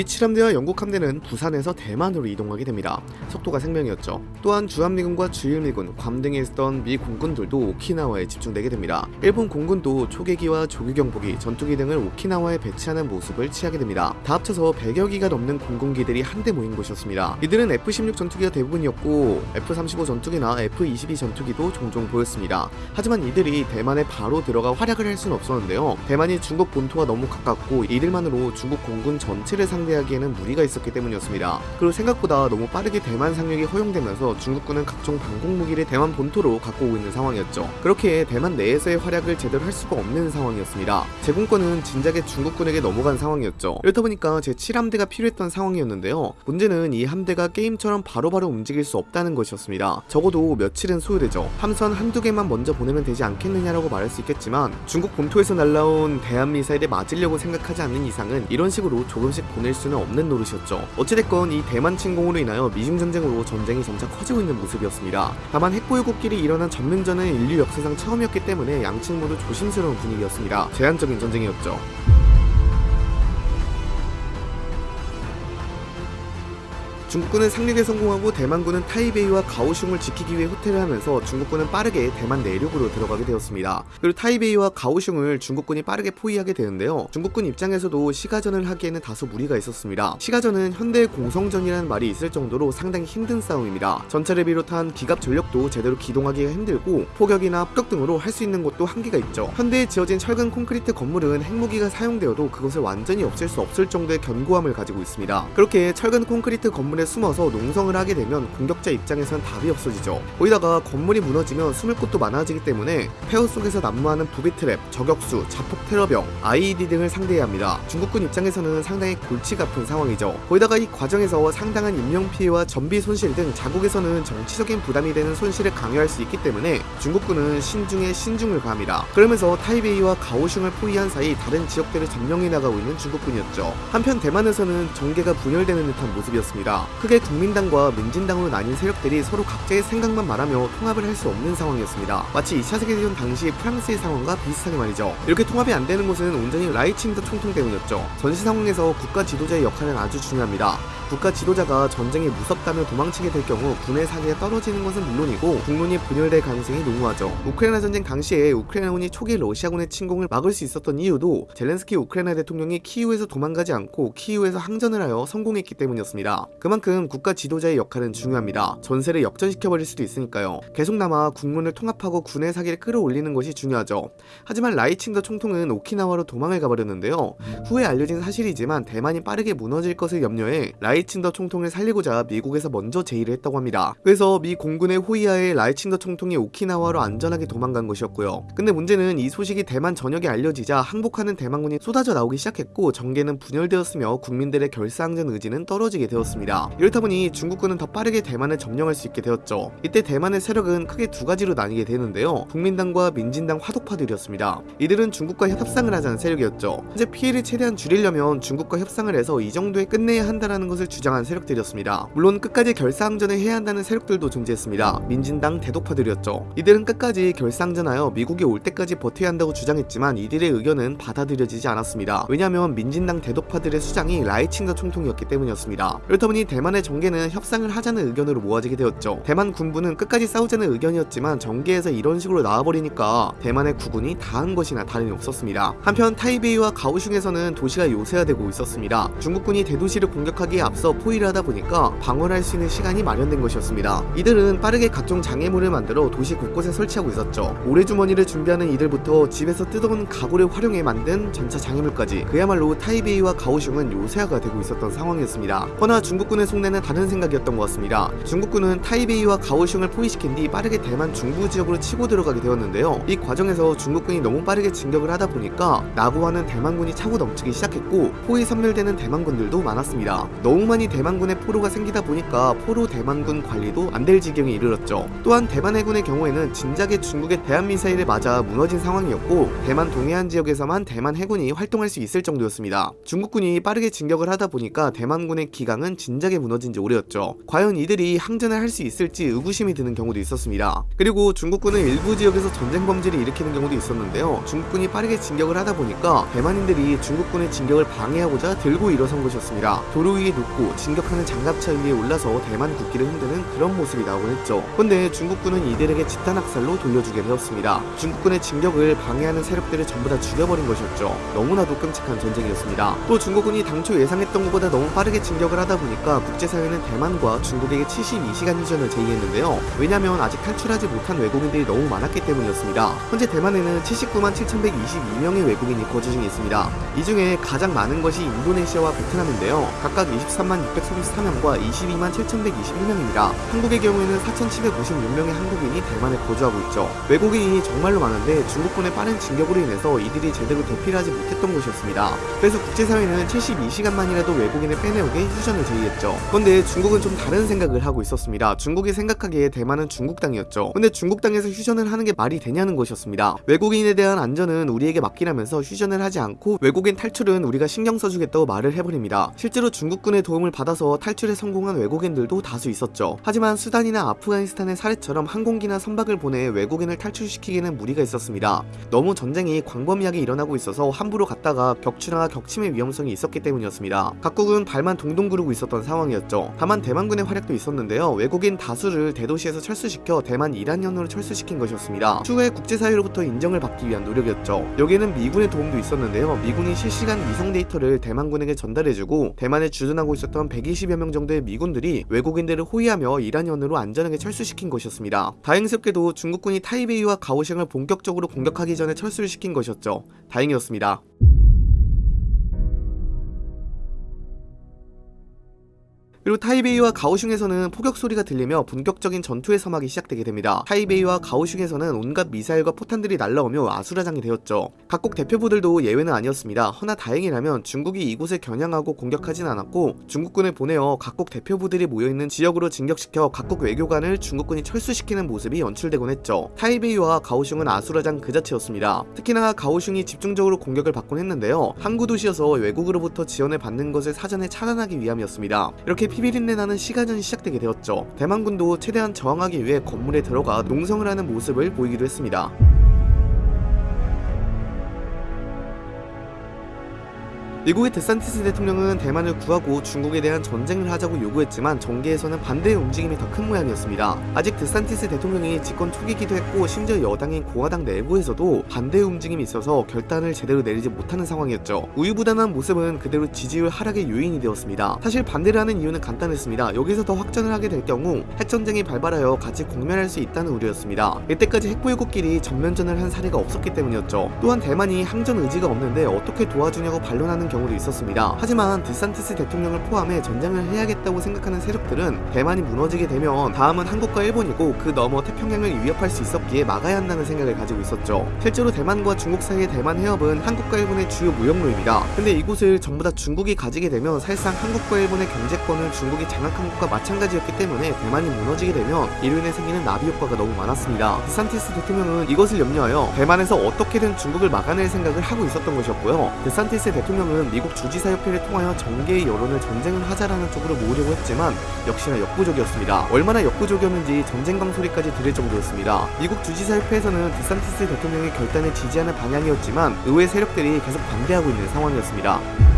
미 칠 함대와 영국 함대는 부산에서 대만으로 이동하게 됩니다. 속도가 생명이었죠. 또한 주한미군과 주일미군, 괌 등에 있었던 미 공군들도 오키나와에 집중되게 됩니다. 일본 공군도 초계기와 조규경보기, 전투기 등을 오키나와에 배치하는 모습을 취하게 됩니다. 다 합쳐서 100여 기가 넘는 공군기들이 한데 모인 곳이었습니다. 이들은 F-16 전투기가 대부분이었고 F-35 전투기나 F-22 전투기도 종종 보였습니다. 하지만 이들이 대만에 바로 들어가 활약을 할 수는 없었는데요. 대만이 중국 본토와 너무 가깝고 이들만으로 중국 공군 전체를 상대 하기에는 무리가 있었기 때문이었습니다. 그리고 생각보다 너무 빠르게 대만 상륙이 허용되면서 중국군은 각종 방공 무기를 대만 본토로 갖고 오고 있는 상황이었죠. 그렇게 대만 내에서의 활약을 제대로 할 수가 없는 상황이었습니다. 제공권은 진작에 중국군에게 넘어간 상황이었죠. 이렇다 보니까 제7함대가 필요했던 상황이었는데요. 문제는 이 함대가 게임처럼 바로바로 움직일 수 없다는 것이었습니다. 적어도 며칠은 소요되죠. 함선 한두 개만 먼저 보내면 되지 않겠느냐라고 말할 수 있겠지만 중국 본토에서 날라온 대한 미사일에 맞으려고 생각하지 않는 이상은 이런 식으로 조금씩 보낼 수는 없는 노릇이었죠. 어찌됐건 이 대만 침공으로 인하여 미중 전쟁으로 전쟁이 점차 커지고 있는 모습이었습니다. 다만 핵보유국끼리 일어난 전면전은 인류 역사상 처음이었기 때문에 양측 모두 조심스러운 분위기였습니다. 제한적인 전쟁이었죠. 중국군은 상륙에 성공하고 대만군은 타이베이와 가오슝을 지키기 위해 후퇴를 하면서 중국군은 빠르게 대만 내륙으로 들어가게 되었습니다. 그리고 타이베이와 가오슝을 중국군이 빠르게 포위하게 되는데요. 중국군 입장에서도 시가전을 하기에는 다소 무리가 있었습니다. 시가전은 현대 공성전이라는 말이 있을 정도로 상당히 힘든 싸움입니다. 전차를 비롯한 기갑 전력도 제대로 기동하기가 힘들고 포격이나 폭격 등으로 할 수 있는 것도 한계가 있죠. 현대에 지어진 철근 콘크리트 건물은 핵무기가 사용되어도 그것을 완전히 없앨 수 없을 정도의 견고함을 가지고 있습니다. 그렇게 철근 콘크리트 건물 에 숨어서 농성을 하게 되면 공격자 입장에선 답이 없어지죠. 거기다가 건물이 무너지면 숨을 곳도 많아지기 때문에 폐허 속에서 난무하는 부비 트랩, 저격수, 자폭 테러병, IED 등을 상대해야 합니다. 중국군 입장에서는 상당히 골치가 아픈 상황이죠. 거기다가 이 과정에서 상당한 인명 피해와 전비 손실 등 자국에서는 정치적인 부담이 되는 손실을 강요할 수 있기 때문에 중국군은 신중에 신중을 가합니다. 그러면서 타이베이와 가오슝을 포위한 사이 다른 지역들을 점령해 나가고 있는 중국군이었죠. 한편 대만에서는 정계가 분열되는 듯한 모습이었습니다. 크게 국민당과 민진당으로 나뉜 세력들이 서로 각자의 생각만 말하며 통합을 할 수 없는 상황이었습니다. 마치 2차 세계대전 당시 프랑스의 상황과 비슷하게 말이죠. 이렇게 통합이 안 되는 것은 온전히 라이칭더 총통 때문이었죠. 전시 상황에서 국가 지도자의 역할은 아주 중요합니다. 국가 지도자가 전쟁이 무섭다며 도망치게 될 경우 군의 사기가 떨어지는 것은 물론이고 국론이 분열될 가능성이 농후하죠. 우크라이나 전쟁 당시에 우크라이나군이 초기 러시아군의 침공을 막을 수 있었던 이유도 젤렌스키 우크라이나 대통령이 키이우에서 도망가지 않고 키이우에서 항전을 하여 성공했기 때문이었습니다. 그만큼 국가 지도자의 역할은 중요합니다. 전세를 역전시켜버릴 수도 있으니까요. 계속 남아 국론을 통합하고 군의 사기를 끌어올리는 것이 중요하죠. 하지만 라이칭더 총통은 오키나와로 도망을 가버렸는데요. 후에 알려진 사실이지만 대만이 빠르게 무너질 것을 염려해 라이 칭더 총통을 살리고자 미국에서 먼저 제의를 했다고 합니다. 그래서 미 공군의 호위하에 라이칭더 총통이 오키나와로 안전하게 도망간 것이었고요. 근데 문제는 이 소식이 대만 전역에 알려지자 항복하는 대만군이 쏟아져 나오기 시작했고 정계는 분열되었으며 국민들의 결사항전 의지는 떨어지게 되었습니다. 이렇다 보니 중국군은 더 빠르게 대만을 점령할 수 있게 되었죠. 이때 대만의 세력은 크게 두 가지로 나뉘게 되는데요. 국민당과 민진당 화독파들이었습니다. 이들은 중국과 협상을 하자는 세력이었죠. 현재 피해를 최대한 줄이려면 중국과 협상을 해서 이 정도에 끝내야 한다는 것을 주장한 세력들이었습니다. 물론 끝까지 결사항전을 해야 한다는 세력들도 존재했습니다. 민진당 대독파들이었죠. 이들은 끝까지 결사항전하여 미국이 올 때까지 버텨야 한다고 주장했지만 이들의 의견은 받아들여지지 않았습니다. 왜냐하면 민진당 대독파들의 수장이 라이칭더 총통이었기 때문이었습니다. 그렇다 보니 대만의 정계는 협상을 하자는 의견으로 모아지게 되었죠. 대만 군부는 끝까지 싸우자는 의견이었지만 정계에서 이런 식으로 나와버리니까 대만의 국운이 다한 것이나 다름이 없었습니다. 한편 타이베이와 가오슝에서는 도시가 요새화되고 있었습니다. 중국군이 대도시를 공격하기에 앞서 포위를 하다 보니까 방어할 수 있는 시간이 마련된 것이었습니다. 이들은 빠르게 각종 장애물을 만들어 도시 곳곳에 설치하고 있었죠. 모래주머니를 준비하는 이들부터 집에서 뜯어온 가구를 활용해 만든 전차 장애물까지 그야말로 타이베이와 가오슝은 요새화가 되고 있었던 상황이었습니다. 허나 중국군의 속내는 다른 생각이었던 것 같습니다. 중국군은 타이베이와 가오슝을 포위시킨 뒤 빠르게 대만 중부 지역으로 치고 들어가게 되었는데요. 이 과정에서 중국군이 너무 빠르게 진격을 하다 보니까 나고하는 대만군이 차고 넘치기 시작했고 포위 섬멸되는 대만군들도 많았습니다. 너무 자꾸만이 대만군에 포로가 생기다 보니까 포로 대만군 관리도 안 될 지경에 이르렀죠. 또한 대만 해군의 경우에는 진작에 중국의 대한 미사일에 맞아 무너진 상황이었고 대만 동해안 지역에서만 대만 해군이 활동할 수 있을 정도였습니다. 중국군이 빠르게 진격을 하다 보니까 대만군의 기강은 진작에 무너진 지 오래였죠. 과연 이들이 항전을 할 수 있을지 의구심이 드는 경우도 있었습니다. 그리고 중국군은 일부 지역에서 전쟁 범죄를 일으키는 경우도 있었는데요. 중국군이 빠르게 진격을 하다 보니까 대만인들이 중국군의 진격을 방해하고자 들고 일어선 것이었습니다. 도로 위에 눕고 진격하는 장갑차 위에 올라서 대만 국기를 흔드는 그런 모습이 나오곤 했죠. 근데 중국군은 이들에게 집단 학살로 돌려주게 되었습니다. 중국군의 진격을 방해하는 세력들을 전부 다 죽여버린 것이었죠. 너무나도 끔찍한 전쟁이었습니다. 또 중국군이 당초 예상했던 것보다 너무 빠르게 진격을 하다 보니까 국제사회는 대만과 중국에게 72시간 휴전을 제의했는데요. 왜냐면 아직 탈출하지 못한 외국인들이 너무 많았기 때문이었습니다. 현재 대만에는 79만 7,122명의 외국인이 거주 중에 있습니다. 이 중에 가장 많은 것이 인도네시아와 베트남인데요. 각각 23만 634명과 22만 7,121명입니다. 한국의 경우에는 4,756명의 한국인이 대만에 거주하고 있죠. 외국인이 정말로 많은데 중국군의 빠른 진격으로 인해서 이들이 제대로 대피하지 못했던 것이었습니다. 그래서 국제사회는 72시간만이라도 외국인을 빼내오게 휴전을 제의했죠. 그런데 중국은 좀 다른 생각을 하고 있었습니다. 중국이 생각하기에 대만은 중국 땅이었죠. 근데 중국 땅에서 휴전을 하는 게 말이 되냐는 것이었습니다. 외국인에 대한 안전은 우리에게 맡기라면서 휴전을 하지 않고 외국인 탈출은 우리가 신경 써주겠다고 말을 해버립니다. 실제로 중국군의 도움을 받아서 탈출에 성공한 외국인들도 다수 있었죠. 하지만 수단이나 아프가니스탄의 사례처럼 항공기나 선박을 보내 외국인을 탈출시키기에는 무리가 있었습니다. 너무 전쟁이 광범위하게 일어나고 있어서 함부로 갔다가 격추나 격침의 위험성이 있었기 때문이었습니다. 각국은 발만 동동 구르고 있었던 상황이었죠. 다만 대만군의 활약도 있었는데요. 외국인 다수를 대도시에서 철수시켜 대만 이란현으로 철수시킨 것이었습니다. 추후에 국제사회로부터 인정을 받기 위한 노력이었죠. 여기에는 미군의 도움도 있었는데요. 미군이 실시간 위성 데이터를 대만군에게 전달해주고 대만에 주둔하고 있었던 120여 명 정도의 미군들이 외국인들을 호위하며 이란현으로 안전하게 철수시킨 것이었습니다. 다행스럽게도 중국군이 타이베이와 가오슝을 본격적으로 공격하기 전에 철수를 시킨 것이었죠. 다행이었습니다. 그리고 타이베이와 가오슝에서는 포격 소리가 들리며 본격적인 전투의 서막이 시작되게 됩니다. 타이베이와 가오슝에서는 온갖 미사일과 포탄들이 날라오며 아수라장이 되었죠. 각국 대표부들도 예외는 아니었습니다. 허나 다행이라면 중국이 이곳을 겨냥하고 공격하진 않았고 중국군을 보내어 각국 대표부들이 모여있는 지역으로 진격시켜 각국 외교관을 중국군이 철수시키는 모습이 연출되곤 했죠. 타이베이와 가오슝은 아수라장 그 자체였습니다. 특히나 가오슝이 집중적으로 공격을 받곤 했는데요. 항구 도시여서 외국으로부터 지원을 받는 것을 사전에 차단하기 위함이었습니다. 이렇게 피비린내 나는 시가전이 시작되게 되었죠. 대만군도 최대한 저항하기 위해 건물에 들어가 농성을 하는 모습을 보이기도 했습니다. 미국의 데산티스 대통령은 대만을 구하고 중국에 대한 전쟁을 하자고 요구했지만 정계에서는 반대의 움직임이 더 큰 모양이었습니다. 아직 데산티스 대통령이 집권 초기이기도 했고 심지어 여당인 공화당 내부에서도 반대의 움직임이 있어서 결단을 제대로 내리지 못하는 상황이었죠. 우유부단한 모습은 그대로 지지율 하락의 요인이 되었습니다. 사실 반대를 하는 이유는 간단했습니다. 여기서 더 확전을 하게 될 경우 핵전쟁이 발발하여 같이 공멸할 수 있다는 우려였습니다. 이때까지 핵보유국끼리 전면전을 한 사례가 없었기 때문이었죠. 또한 대만이 항전 의지가 없는데 어떻게 도와주냐고 반론하는 경우도 있었습니다. 하지만 디산티스 대통령을 포함해 전쟁을 해야겠다고 생각하는 세력들은 대만이 무너지게 되면 다음은 한국과 일본이고 그 너머 태평양을 위협할 수 있었기에 막아야 한다는 생각을 가지고 있었죠. 실제로 대만과 중국 사이의 대만 해협은 한국과 일본의 주요 무역로입니다. 근데 이곳을 전부 다 중국이 가지게 되면 사실상 한국과 일본의 경제권을 중국이 장악한 것과 마찬가지였기 때문에 대만이 무너지게 되면 이로 인해 생기는 나비 효과가 너무 많았습니다. 디산티스 대통령은 이것을 염려하여 대만에서 어떻게든 중국을 막아낼 생각을 하고 있었던 것이었고요. 디산티스 대통령은 미국 주지사 협회를 통하여 정계의 여론을 전쟁을 하자라는 쪽으로 모으려고 했지만 역시나 역부족이었습니다. 얼마나 역부족이었는지 전쟁 강 소리까지 들을 정도였습니다. 미국 주지사 협회에서는 디산티스 대통령의 결단을 지지하는 방향이었지만 의회 세력들이 계속 반대하고 있는 상황이었습니다.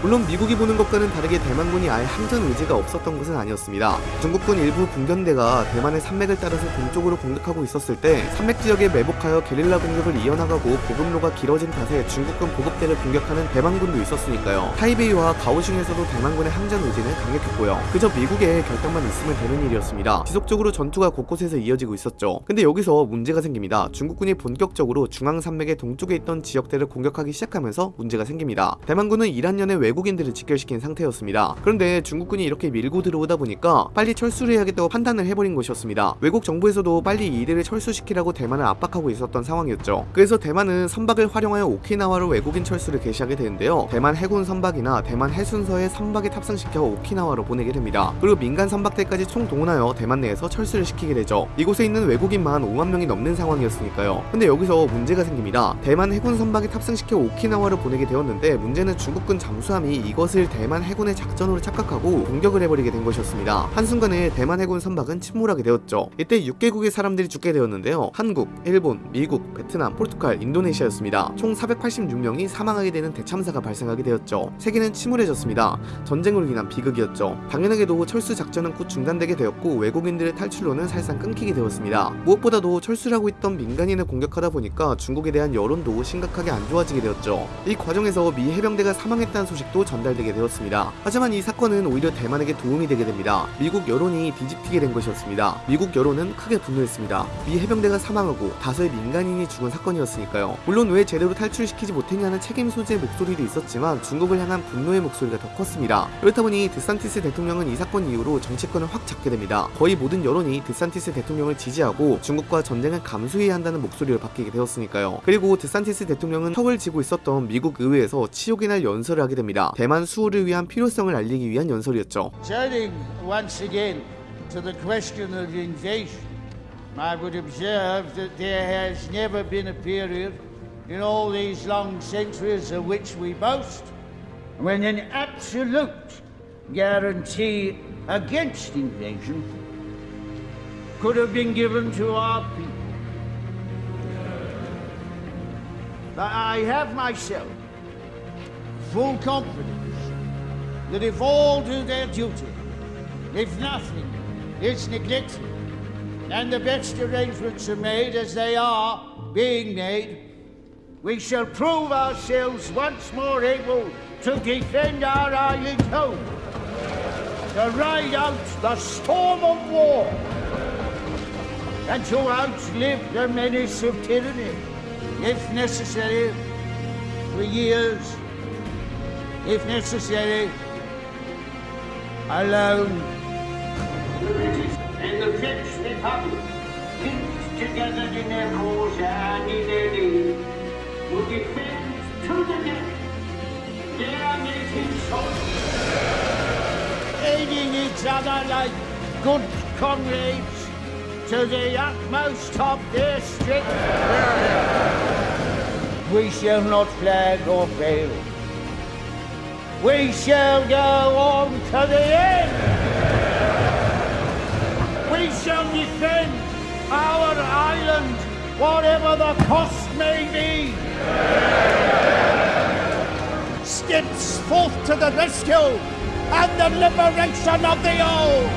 물론 미국이 보는 것과는 다르게 대만군이 아예 항전 의지가 없었던 것은 아니었습니다. 중국군 일부 군견대가 대만의 산맥을 따라서 동쪽으로 공격하고 있었을 때 산맥 지역에 매복하여 게릴라 공격을 이어나가고 보급로가 길어진 탓에 중국군 보급대를 공격하는 대만군도 있었으니까요. 타이베이와 가오슝에서도 대만군의 항전 의지는 강력했고요. 그저 미국의 결단만 있으면 되는 일이었습니다. 지속적으로 전투가 곳곳에서 이어지고 있었죠. 근데 여기서 문제가 생깁니다. 중국군이 본격적으로 중앙 산맥의 동쪽에 있던 지역대를 공격하기 시작하면서 문제가 생깁니다. 대만군은 이란년에 외국 외국인들을 직결시킨 상태였습니다. 그런데 중국군이 이렇게 밀고 들어오다 보니까 빨리 철수를 해야겠다고 판단을 해버린 것이었습니다. 외국 정부에서도 빨리 이들을 철수시키라고 대만을 압박하고 있었던 상황이었죠. 그래서 대만은 선박을 활용하여 오키나와로 외국인 철수를 개시하게 되는데요. 대만 해군 선박이나 대만 해순서에 선박에 탑승시켜 오키나와로 보내게 됩니다. 그리고 민간 선박들까지 총 동원하여 대만 내에서 철수를 시키게 되죠. 이곳에 있는 외국인만 5만 명이 넘는 상황이었으니까요. 근데 여기서 문제가 생깁니다. 대만 해군 선박에 탑승시켜 오키나와로 보내게 되었는데 문제는 중국군 잠수함 이 이것을 대만 해군의 작전으로 착각하고 공격을 해버리게 된 것이었습니다. 한순간에 대만 해군 선박은 침몰하게 되었죠. 이때 6개국의 사람들이 죽게 되었는데요. 한국, 일본, 미국, 베트남, 포르투갈, 인도네시아였습니다. 총 486명이 사망하게 되는 대참사가 발생하게 되었죠. 세계는 침울해졌습니다. 전쟁으로 인한 비극이었죠. 당연하게도 철수 작전은 곧 중단되게 되었고 외국인들의 탈출로는 사실상 끊기게 되었습니다. 무엇보다도 철수를 하고 있던 민간인을 공격하다 보니까 중국에 대한 여론도 심각하게 안 좋아지게 되었죠. 이 과정에서 미 해병대가 사망했다는 소식 도 전달되게 되었습니다. 하지만 이 사건은 오히려 대만에게 도움이 되게 됩니다. 미국 여론이 뒤집히게 된 것이었습니다. 미국 여론은 크게 분노했습니다. 미 해병대가 사망하고 다수의 민간인이 죽은 사건이었으니까요. 물론 왜 제대로 탈출시키지 못했냐는 책임 소재의 목소리도 있었지만 중국을 향한 분노의 목소리가 더 컸습니다. 그렇다 보니 드산티스 대통령은 이 사건 이후로 정치권을 확 잡게 됩니다. 거의 모든 여론이 드산티스 대통령을 지지하고 중국과 전쟁을 감수해야 한다는 목소리를 바뀌게 되었으니까요. 그리고 드산티스 대통령은 턱을 쥐고 있었던 미국 의회에서 치욕이 날 연설을 하게 됩니다. 대만 수호를 위한 필요성을 알리기 위한 연설이었죠. Turning once again to the question of invasion, I would observe that there has never been a period in all these long centuries of which we boast when an absolute guarantee against invasion could have been given to our people. But I have myself full confidence that if all do their duty, if nothing is neglected, and the best arrangements are made as they are being made, we shall prove ourselves once more able to defend our island home, to ride out the storm of war, and to outlive the menace of tyranny, if necessary, for years, if necessary, alone. The British and the French Republic, linked together in their cause and in their need, will defend to the death their native soil. Aiding each other like good comrades to the utmost of their strength. We shall not flag or fail. We shall go on to the end. We shall defend our island, whatever the cost may be. Steps forth to the rescue and the liberation of the old.